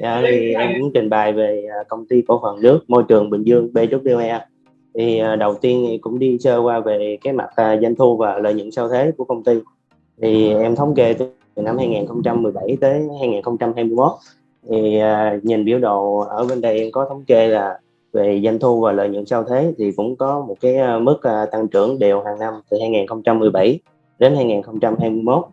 Dạ, thì em cũng trình bày về à, công ty cổ phần nước môi trường Bình Dương BWE. Thì à, đầu tiên thì cũng đi sơ qua về cái mặt à, doanh thu và lợi nhuận sau thế của công ty. Thì em thống kê từ năm 2017 tới 2021 thì nhìn biểu đồ ở bên đây em có thống kê là về doanh thu và lợi nhuận sau thế thì cũng có một cái mức tăng trưởng đều hàng năm từ 2017 đến 2021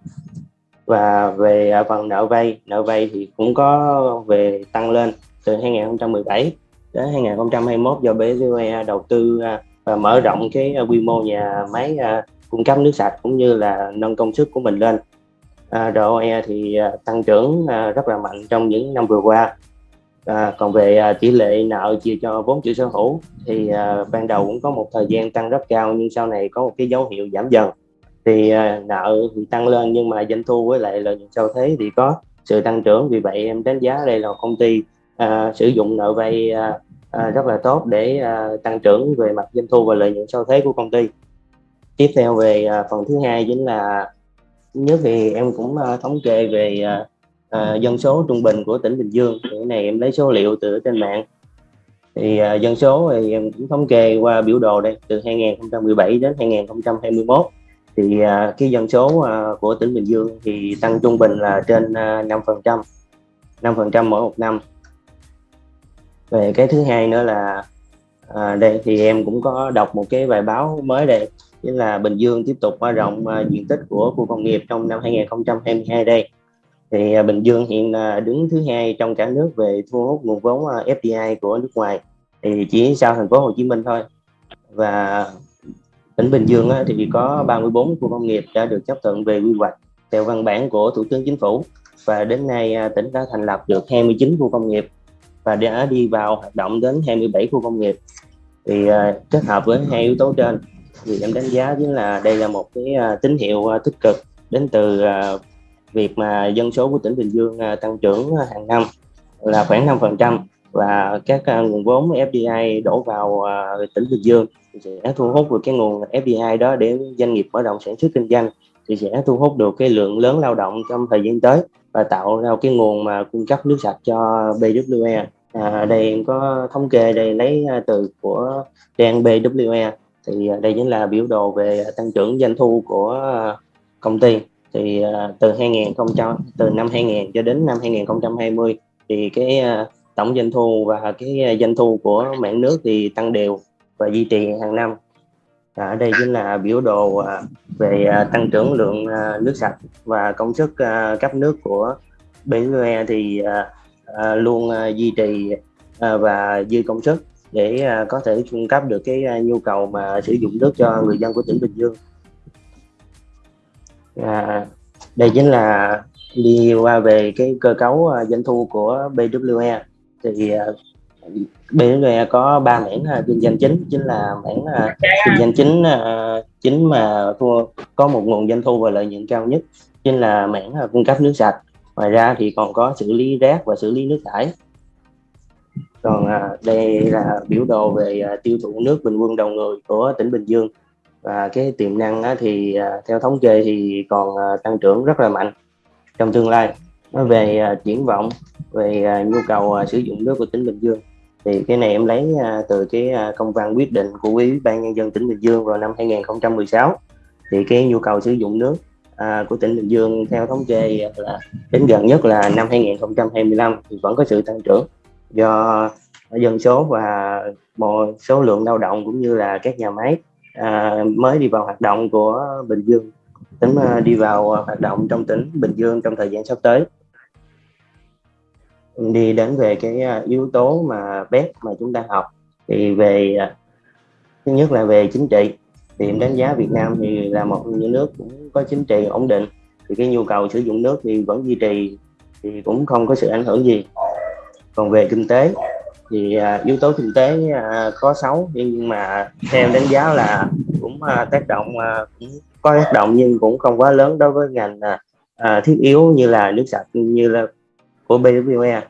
và về à, phần nợ vay nợ vay thì cũng có về tăng lên từ 2017 đến 2021 do BSUE đầu tư à, và mở rộng cái à, quy mô nhà máy cung cấp nước sạch cũng như là nâng công suất của mình lên. À, ROE thì tăng trưởng rất là mạnh trong những năm vừa qua. À, còn về tỷ lệ nợ chia cho vốn chủ sở hữu thì à, ban đầu cũng có một thời gian tăng rất cao nhưng sau này có một cái dấu hiệu giảm dần thì à, nợ thì tăng lên nhưng mà doanh thu với lại lợi nhuận sau thế thì có sự tăng trưởng. Vì vậy em đánh giá đây là công ty uh, sử dụng nợ vay uh, uh, rất là tốt để uh, tăng trưởng về mặt doanh thu và lợi nhuận sau thế của công ty. Tiếp theo về uh, phần thứ hai chính là nhất thì em cũng uh, thống kê về uh, uh, dân số trung bình của tỉnh Bình Dương. Cái này em lấy số liệu từ trên mạng. Thì uh, dân số thì em cũng thống kê qua biểu đồ đây từ 2017 đến 2021 thì à, cái dân số à, của tỉnh Bình Dương thì tăng trung bình là trên à, năm phần trăm năm phần trăm mỗi một năm. Về cái thứ hai nữa là à, đây thì em cũng có đọc một cái bài báo mới đây chính là Bình Dương tiếp tục mở rộng à, diện tích của khu công nghiệp trong năm 2022 đây. Thì Bình Dương hiện là đứng thứ hai trong cả nước về thu hút nguồn vốn FDI của nước ngoài thì chỉ sau thành phố Hồ Chí Minh thôi. Và tỉnh Bình Dương thì có 34 khu công nghiệp đã được chấp thuận về quy hoạch theo văn bản của Thủ tướng Chính phủ. Và đến nay à, tỉnh đã thành lập được 29 khu công nghiệp và đã đi vào hoạt động đến 27 khu công nghiệp. Thì à, kết hợp với hai yếu tố trên thì em đánh giá chính là đây là một cái à, tín hiệu tích cực đến từ việc mà dân số của tỉnh Bình Dương tăng trưởng hàng năm là khoảng 5% và các nguồn vốn FDI đổ vào tỉnh Bình Dương sẽ thu hút được cái nguồn FDI đó để doanh nghiệp mở rộng sản xuất kinh doanh thì sẽ thu hút được cái lượng lớn lao động trong thời gian tới và tạo ra cái nguồn mà cung cấp nước sạch cho BWE à, đây em có thống kê đây lấy à, từ của trang BWE thì à, đây chính là biểu đồ về tăng trưởng doanh thu của à, công ty. Thì từ 2000 từ năm 2000 cho đến năm 2020 thì cái tổng doanh thu và cái doanh thu của mạng nước thì tăng đều và duy trì hàng năm à, ở đây chính là biểu đồ à, về à, tăng trưởng lượng à, nước sạch và công suất à, cấp nước của BNE thì à, luôn duy trì và dư công suất để có thể cung cấp được cái nhu cầu mà sử dụng nước cho người dân của tỉnh Bình Dương. À, đây chính là đi qua về cái cơ cấu doanh thu của BWE thì BSV có ba mảng à, kinh doanh chính chính là mảng à, kinh doanh chính à, chính mà thua, có một nguồn doanh thu và lợi nhuận cao nhất, chính là mảng cung cấp nước sạch. Ngoài ra thì còn có xử lý rác và xử lý nước thải. Còn đây là biểu đồ về tiêu thụ nước bình quân đầu người của tỉnh Bình Dương. Và cái tiềm năng thì theo thống kê thì còn tăng trưởng rất là mạnh trong tương lai. Nó về triển vọng, về nhu cầu sử dụng nước của tỉnh Bình Dương thì cái này em lấy à, từ cái à, công văn quyết định của ủy ban nhân dân tỉnh Bình Dương vào năm 2016 thì cái nhu cầu sử dụng nước à, của tỉnh Bình Dương theo thống kê là đến gần nhất là năm 2025 thì vẫn có sự tăng trưởng. Do dân số và một số lượng lao động cũng như là các nhà máy à, mới đi vào hoạt động của Bình Dương tính à, đi vào hoạt động trong tỉnh Bình Dương trong thời gian sắp tới đi đến về cái à, yếu tố mà bếp mà chúng ta học thì về à, thứ nhất là về chính trị. Thì em đánh giá Việt Nam thì là một trong những nước cũng có chính trị ổn định thì cái nhu cầu sử dụng nước thì vẫn duy trì thì cũng không có sự ảnh hưởng gì. Còn về kinh tế thì à, yếu tố kinh tế à, có xấu nhưng mà theo đánh giá là cũng tác động cũng có tác động nhưng cũng không quá lớn đối với ngành thiết yếu như là nước sạch như là của BWE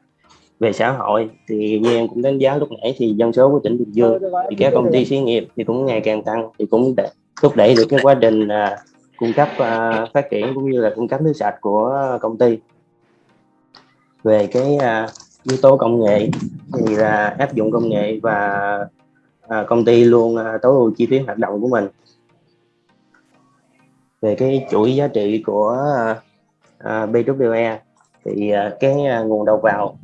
về xã hội thì như em cũng đánh giá lúc nãy thì dân số của tỉnh Bình Dương thì các công ty xí nghiệp thì cũng ngày càng tăng thì cũng để thúc đẩy được cái quá trình uh, cung cấp uh, phát triển cũng như là cung cấp nước sạch của công ty. Về cái uh, yếu tố công nghệ thì là áp dụng công nghệ và à, công ty luôn à, tối ưu chi phí hoạt động của mình. Về cái chuỗi giá trị của à, BWE thì à, cái à, nguồn đầu vào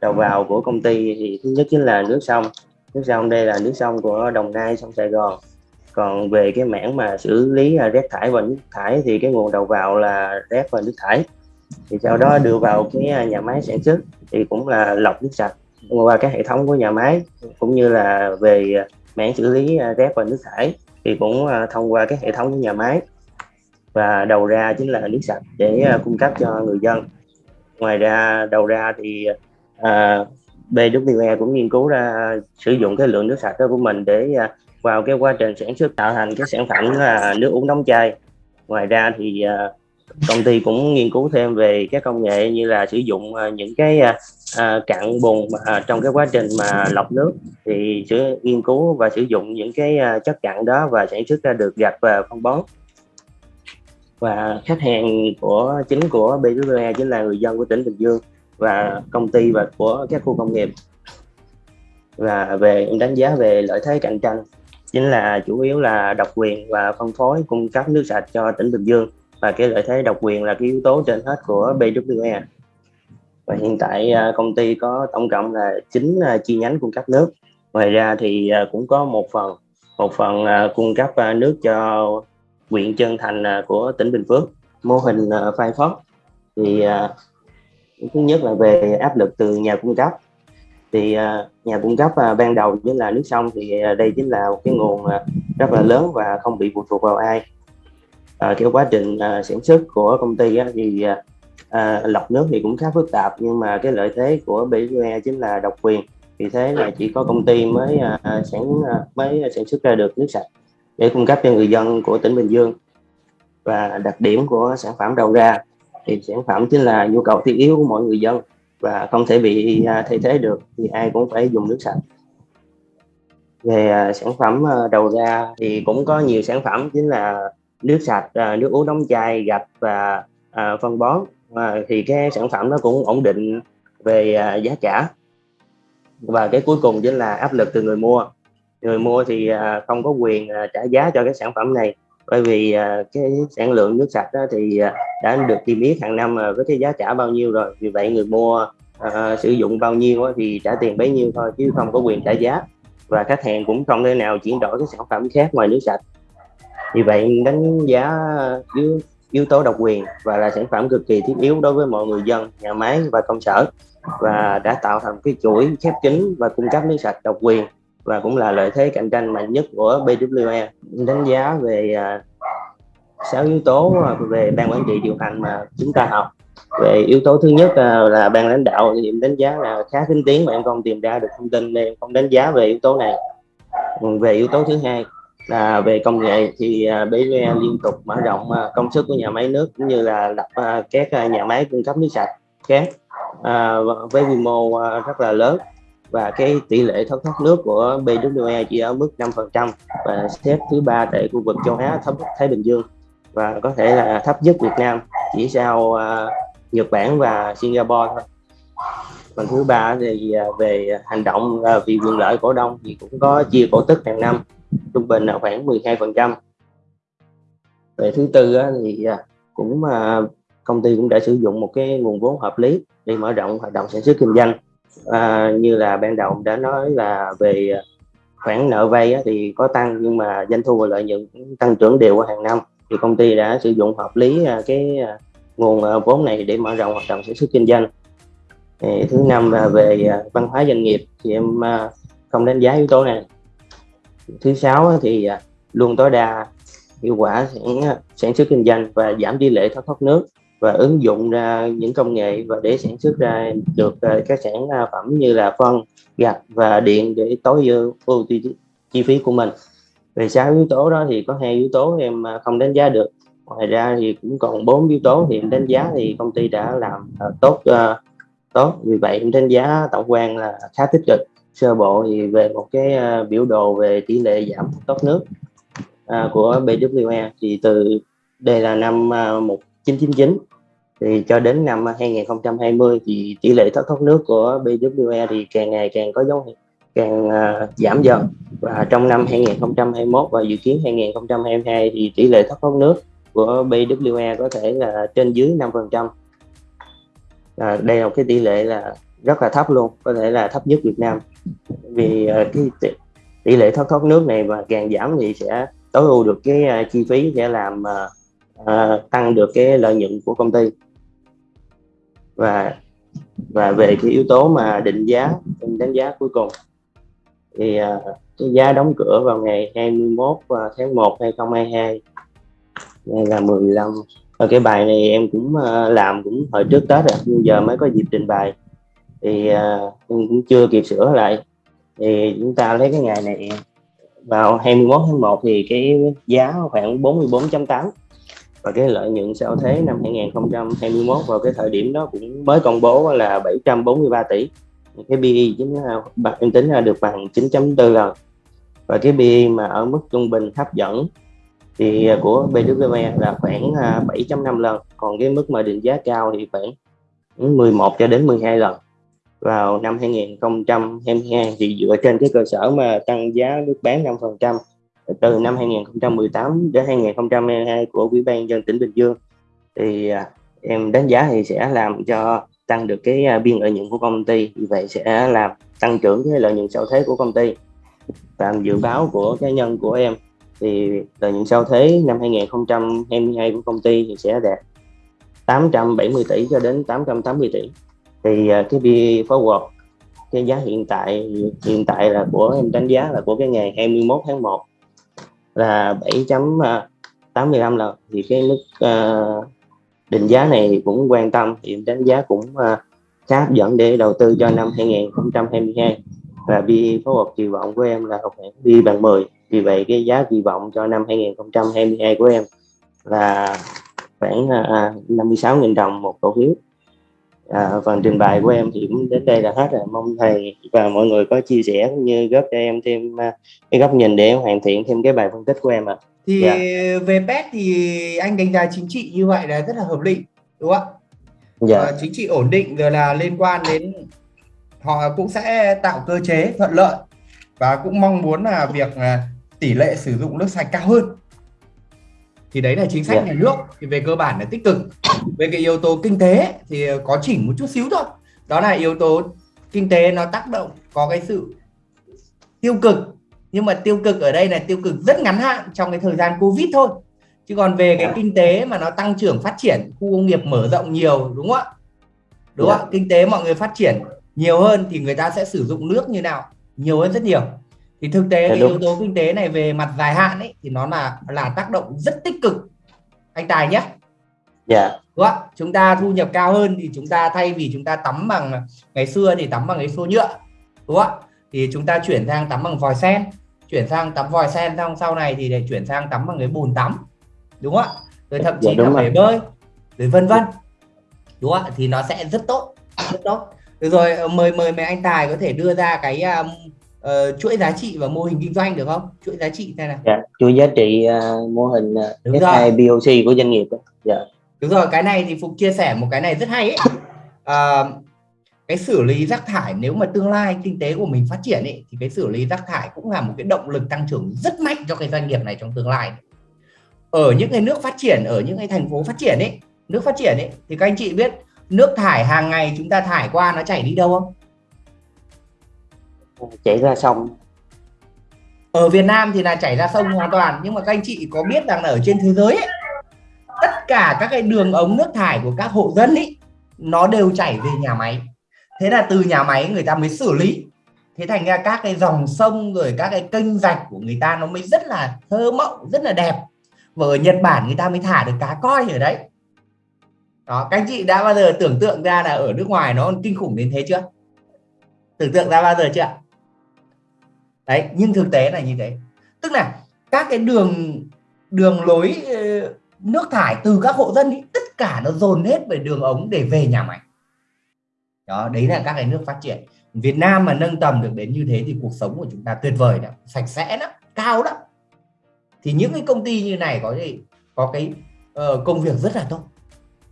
đầu vào của công ty thì thứ nhất chính là nước sông. Nước sông đây là nước sông của Đồng Nai sông Sài Gòn. Còn về cái mảng mà xử lý à, rác thải và nước thải thì cái nguồn đầu vào là rác và nước thải. Thì sau đó đưa vào cái nhà máy sản xuất thì cũng là lọc nước sạch qua các hệ thống của nhà máy, cũng như là về mảng xử lý rác và nước thải thì cũng thông qua cái hệ thống của nhà máy. Và đầu ra chính là nước sạch để cung cấp cho người dân ngoài ra đầu ra thì à, BWE cũng nghiên cứu ra sử dụng cái lượng nước sạch đó của mình để à, vào cái quá trình sản xuất tạo thành cái sản phẩm là nước uống đóng chai. Ngoài ra thì uh, công ty cũng nghiên cứu thêm về các công nghệ như là sử dụng uh, những cái uh, cặn bùn uh, trong cái quá trình mà lọc nước. Thì sẽ nghiên cứu và sử dụng những cái uh, chất cặn đó và sản xuất ra được gạch và phân bón và khách hàng của, chính của BWE chính là người dân của tỉnh Bình Dương và công ty và của các khu công nghiệp. Và về đánh giá về lợi thế cạnh tranh, chính là chủ yếu là độc quyền và phân phối cung cấp nước sạch cho tỉnh Bình Dương. Và cái lợi thế độc quyền là cái yếu tố trên hết của BWE và hiện tại à, công ty có tổng cộng là 9 à, chi nhánh cung cấp nước. Ngoài ra thì à, cũng có một phần một phần cung cấp nước cho huyện Trân Thành à, của tỉnh Bình Phước. Mô hình à, Firefox thì à, thứ nhất là về áp lực từ nhà cung cấp. Thì nhà cung cấp ban đầu chính là nước sông thì đây chính là một cái nguồn rất là lớn và không bị phụ thuộc vào ai. Uh, quá trình sản xuất của công ty thì lọc nước thì cũng khá phức tạp. Nhưng mà cái lợi thế của BQE chính là độc quyền. Vì thế là chỉ có công ty mới sản mới sản xuất ra được nước sạch để cung cấp cho người dân của tỉnh Bình Dương. Và đặc điểm của sản phẩm đầu ra, thì sản phẩm chính là nhu cầu thiết yếu của mọi người dân và không thể bị à, thay thế được thì ai cũng phải dùng nước sạch. Về à, sản phẩm à, đầu ra thì cũng có nhiều sản phẩm chính là nước sạch nước uống đóng chai, gạch và phân bón. Thì cái sản phẩm nó cũng ổn định về giá cả. Và cái cuối cùng chính là áp lực từ người mua người mua thì à, không có quyền à, trả giá cho cái sản phẩm này. Bởi vì à, cái sản lượng nước sạch đó thì đã được niêm yết hàng năm với cái giá trả bao nhiêu rồi. Vì vậy người mua uh, sử dụng bao nhiêu thì trả tiền bấy nhiêu thôi chứ không có quyền trả giá. Và khách hàng cũng không thể nào chuyển đổi cái sản phẩm khác ngoài nước sạch. Vì vậy đánh giá yếu, yếu tố độc quyền và là sản phẩm cực kỳ thiết yếu đối với mọi người dân nhà máy và công sở. Và đã tạo thành cái chuỗi khép kín và cung cấp nước sạch độc quyền và cũng là lợi thế cạnh tranh mạnh nhất của BWE đánh giá về à, sáu yếu tố à, về ban quản trị điều hành mà chúng ta học. Về yếu tố thứ nhất à, là ban lãnh đạo thì em đánh giá là khá tinh tiến mà em không tìm ra được thông tin nên em không đánh giá về yếu tố này. Về yếu tố thứ hai là về công nghệ thì à, BVE liên tục mở rộng công suất của nhà máy nước cũng như là lập các nhà máy cung cấp nước sạch khác với quy mô rất là lớn và cái tỷ lệ thất thoát nước của BWE chỉ ở mức 5% và xếp thứ ba tại khu vực châu Á thấp Thái Bình Dương và có thể là thấp nhất Việt Nam chỉ sau uh, Nhật Bản và Singapore thôi. Còn thứ ba thì à, về hành động à, vì quyền lợi cổ đông thì cũng có chia cổ tức hàng năm trung bình là khoảng 12% về thứ tư thì cũng công ty cũng đã sử dụng một cái nguồn vốn hợp lý để mở rộng hoạt động sản xuất kinh doanh à, như là ban đầu đã nói là về à, khoản nợ vay á, thì có tăng nhưng mà doanh thu và lợi nhuận tăng trưởng đều qua hàng năm. Thì công ty đã sử dụng hợp lý à, cái à, nguồn vốn này để mở rộng hoạt động sản xuất kinh doanh. Thì thứ năm là về văn hóa doanh nghiệp. Thì em không đánh giá yếu tố này. Thứ sáu thì luôn tối đa hiệu quả sản, sản xuất kinh doanh và giảm tỷ lệ thất thoát nước và ứng dụng ra những công nghệ và để sản xuất ra được ờ, các sản ờ, phẩm như là phân gạch và điện để tối ưu chi, phí của mình. Về sáu yếu tố đó thì có hai yếu tố em ờ, không đánh giá được. Ngoài ra thì cũng còn bốn yếu tố thì em đánh giá thì công ty đã làm tốt tốt. Vì vậy em đánh giá tổng quan là khá tích cực. Sơ bộ thì về một cái biểu đồ về tỷ lệ giảm tốt nước của BWE thì từ đây là năm một 1999 thì cho đến năm 2020 thì tỷ lệ thất thoát nước của BWE thì càng ngày càng có dấu hiệu càng uh, giảm dần. Và trong năm 2021 và dự kiến 2022 thì tỷ lệ thất thoát nước của BWE có thể là trên dưới 5% à, đây là một cái tỷ lệ là rất là thấp luôn có thể là thấp nhất Việt Nam. Vì uh, cái tỷ, tỷ lệ thất thoát nước này mà càng giảm thì sẽ tối ưu được cái uh, chi phí sẽ làm uh, uh, tăng được cái lợi nhuận của công ty. Và và về cái yếu tố mà định giá đánh giá cuối cùng thì uh, cái giá đóng cửa vào ngày 21 à, tháng 1 2022 đây là 15 ở cái bài này em cũng uh, làm cũng hồi trước Tết rồi nhưng giờ mới có dịp trình bày. Thì uh, em cũng chưa kịp sửa lại. Thì chúng ta lấy cái ngày này vào 21 tháng 1 thì cái giá khoảng 44.8 và cái lợi nhuận sau thế năm 2021 vào cái thời điểm đó cũng mới công bố là 743 tỷ. Cái PE chính là em tính ra được bằng 9.4 lần và cái PE mà ở mức trung bình hấp dẫn thì của BWE là khoảng à, 7.5 lần còn cái mức mà định giá cao thì khoảng 11 cho đến 12 lần vào năm 2022 thì dựa trên cái cơ sở mà tăng giá nước bán 5% từ năm 2018 đến 2022 của Ủy ban dân tỉnh Bình Dương. Thì à, em đánh giá thì sẽ làm cho tăng được cái à, biên lợi nhuận của công ty. Vì vậy sẽ làm tăng trưởng cái lợi nhuận sau thế của công ty. Và dự báo của cá nhân của em thì lợi nhuận sau thế năm 2022 của công ty thì sẽ đạt 870 tỷ cho đến 880 tỷ. Thì à, cái bi forward cái giá hiện tại hiện tại là của em đánh giá là của cái ngày 21 tháng 1 là 7.85 lần. Thì cái mức uh, định giá này cũng quan tâm thì đánh giá cũng uh, khá hấp dẫn để đầu tư cho năm 2022 và bi phối hợp kỳ vọng của em là khoảng bi bằng 10 vì vậy cái giá kỳ vọng cho năm 2022 của em là khoảng ờ, uh, 56.000 đồng một cổ phiếu à, phần trình bày của em thì cũng đến đây là hết rồi mong thầy và mọi người có chia sẻ cũng như góp cho em thêm uh, cái góc nhìn để hoàn thiện thêm cái bài phân tích của em ạ à. thì dạ. về pet thì anh đánh giá chính trị như vậy là rất là hợp lý đúng không ạ dạ. à, chính trị ổn định rồi là liên quan đến họ cũng sẽ tạo cơ chế thuận lợi và cũng mong muốn là việc tỷ lệ sử dụng nước sạch cao hơn thì đấy là chính sách yeah. Dạ. nhà nước thì về cơ bản là tích cực về cái yếu tố kinh tế thì có chỉnh một chút xíu thôi. Đó là yếu tố kinh tế nó tác động có cái sự tiêu cực. Nhưng mà tiêu cực ở đây là tiêu cực rất ngắn hạn trong cái thời gian covid thôi. Chứ còn về cái dạ. kinh tế mà nó tăng trưởng phát triển khu công nghiệp mở rộng nhiều đúng không ạ? Đúng không ạ? Dạ. kinh tế mọi người phát triển nhiều hơn thì người ta sẽ sử dụng nước như nào? Nhiều hơn rất nhiều. Thì thực tế cái yếu tố kinh tế này về mặt dài hạn ấy thì nó là là tác động rất tích cực. Anh tài nhé dạ. Đúng không? chúng ta thu nhập cao hơn thì chúng ta thay vì chúng ta tắm bằng ngày xưa thì tắm bằng cái xô nhựa đúng không thì chúng ta chuyển sang tắm bằng vòi sen. Chuyển sang tắm vòi sen xong sau này thì để chuyển sang tắm bằng cái bồn tắm đúng không ạ? Rồi thậm chí dạ, là bể bơi rồi vân vân đúng không ạ? Thì nó sẽ rất tốt rất tốt. Được rồi mời mời mấy anh tài có thể đưa ra cái um, uh, chuỗi giá trị và mô hình kinh doanh được không? Chuỗi giá trị thế này dạ, chuỗi giá trị uh, mô hình uh, Đúng S2 BOC của doanh nghiệp dạ. Đúng rồi cái này thì Phục chia sẻ một cái này rất hay ấy. Uh, cái xử lý rác thải nếu mà tương lai kinh tế của mình phát triển ấy, thì cái xử lý rác thải cũng là một cái động lực tăng trưởng rất mạnh cho cái doanh nghiệp này trong tương lai. Ở những cái nước phát triển ở những cái thành phố phát triển ấy nước phát triển ấy thì các anh chị biết nước thải hàng ngày chúng ta thải qua nó chảy đi đâu không? Chảy ra sông. Ở Việt Nam thì là chảy ra sông hoàn toàn nhưng mà các anh chị có biết rằng là ở trên thế giới ấy, cả các cái đường ống nước thải của các hộ dân ấy nó đều chảy về nhà máy. Thế là từ nhà máy người ta mới xử lý. Thế thành ra các cái dòng sông rồi các cái kênh rạch của người ta nó mới rất là thơ mộng, rất là đẹp. Và ở Nhật Bản người ta mới thả được cá coi ở đấy. Đó, các anh chị đã bao giờ tưởng tượng ra là ở nước ngoài nó kinh khủng đến thế chưa? Tưởng tượng ra bao giờ chưa? Đấy, nhưng thực tế là như thế. Tức là các cái đường đường lối ờ, nước thải từ các hộ dân ý, tất cả nó dồn hết về đường ống để về nhà máy. Đó đấy là các cái nước phát triển. Việt Nam mà nâng tầm được đến như thế thì cuộc sống của chúng ta tuyệt vời đó sạch sẽ lắm cao lắm. Thì những cái công ty như này có gì? Có cái uh, công việc rất là tốt.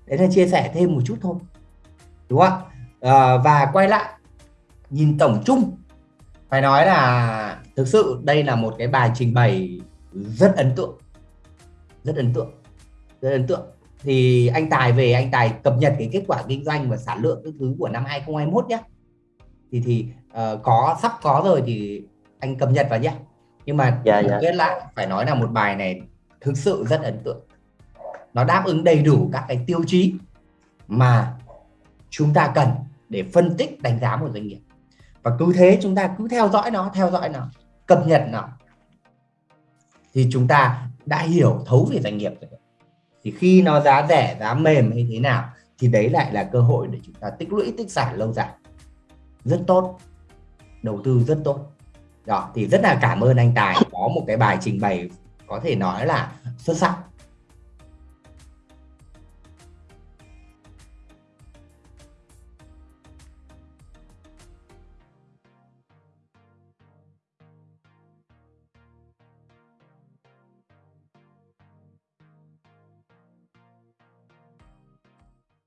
Đấy là chia sẻ thêm một chút thôi. Đúng không? Uh, và quay lại nhìn tổng chung phải nói là thực sự đây là một cái bài trình bày rất ấn tượng. Rất ấn tượng rất ấn tượng. Thì anh Tài về anh Tài cập nhật cái kết quả kinh doanh và sản lượng các thứ của năm 2021 nhé thì thì uh, có sắp có rồi thì anh cập nhật vào nhé nhưng mà dạ, dạ. kết lại phải nói là một bài này thực sự rất ấn tượng. Nó đáp ứng đầy đủ các cái tiêu chí mà chúng ta cần để phân tích đánh giá một doanh nghiệp. Và cứ thế chúng ta cứ theo dõi nó theo dõi nó cập nhật nó. Thì chúng ta đã hiểu thấu về doanh nghiệp rồi thì khi nó giá rẻ, giá mềm hay thế nào, thì đấy lại là cơ hội để chúng ta tích lũy, tích sản lâu dài. Rất tốt. Đầu tư rất tốt. Đó, thì rất là cảm ơn anh Tài. Có một cái bài trình bày có thể nói là xuất sắc.